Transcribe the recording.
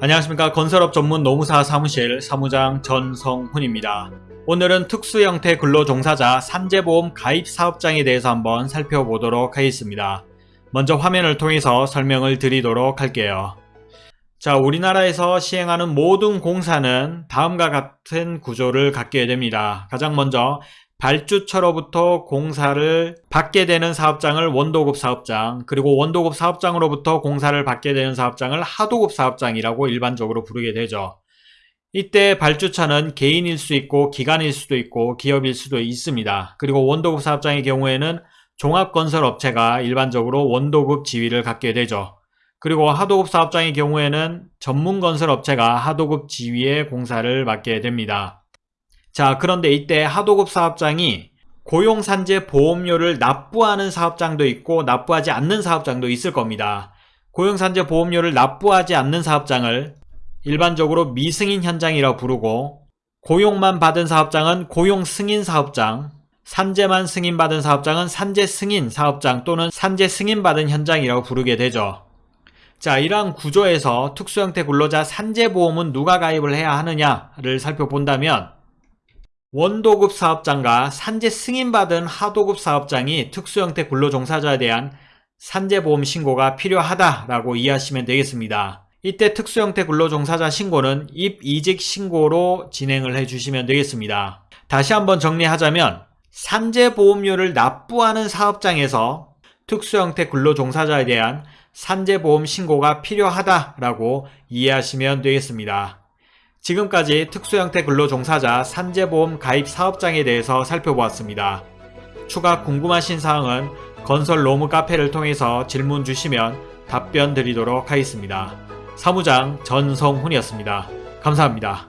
안녕하십니까 건설업 전문 노무사 사무실 사무장 전성훈입니다. 오늘은 특수형태 근로종사자 산재보험 가입 사업장에 대해서 한번 살펴보도록 하겠습니다. 먼저 화면을 통해서 설명을 드리도록 할게요. 자 우리나라에서 시행하는 모든 공사는 다음과 같은 구조를 갖게 됩니다. 가장 먼저 발주처로부터 공사를 받게 되는 사업장을 원도급 사업장 그리고 원도급 사업장으로부터 공사를 받게 되는 사업장을 하도급 사업장이라고 일반적으로 부르게 되죠. 이때 발주처는 개인일 수 있고 기관일 수도 있고 기업일 수도 있습니다. 그리고 원도급 사업장의 경우에는 종합건설업체가 일반적으로 원도급 지위를 갖게 되죠. 그리고 하도급 사업장의 경우에는 전문건설업체가 하도급 지위의 공사를 맡게 됩니다. 자 그런데 이때 하도급 사업장이 고용산재 보험료를 납부하는 사업장도 있고 납부하지 않는 사업장도 있을 겁니다. 고용산재 보험료를 납부하지 않는 사업장을 일반적으로 미승인 현장이라고 부르고 고용만 받은 사업장은 고용 승인 사업장 산재만 승인받은 사업장은 산재 승인 사업장 또는 산재 승인받은 현장이라고 부르게 되죠. 자 이러한 구조에서 특수형태 근로자 산재보험은 누가 가입을 해야 하느냐를 살펴본다면 원도급 사업장과 산재 승인받은 하도급 사업장이 특수형태 근로종사자에 대한 산재보험 신고가 필요하다라고 이해하시면 되겠습니다. 이때 특수형태 근로종사자 신고는 입이직 신고로 진행을 해주시면 되겠습니다. 다시 한번 정리하자면 산재보험료를 납부하는 사업장에서 특수형태 근로종사자에 대한 산재보험 신고가 필요하다라고 이해하시면 되겠습니다. 지금까지 특수형태 근로종사자 산재보험 가입 사업장에 대해서 살펴보았습니다. 추가 궁금하신 사항은 건설 로무 카페를 통해서 질문 주시면 답변 드리도록 하겠습니다. 사무장 전성훈이었습니다. 감사합니다.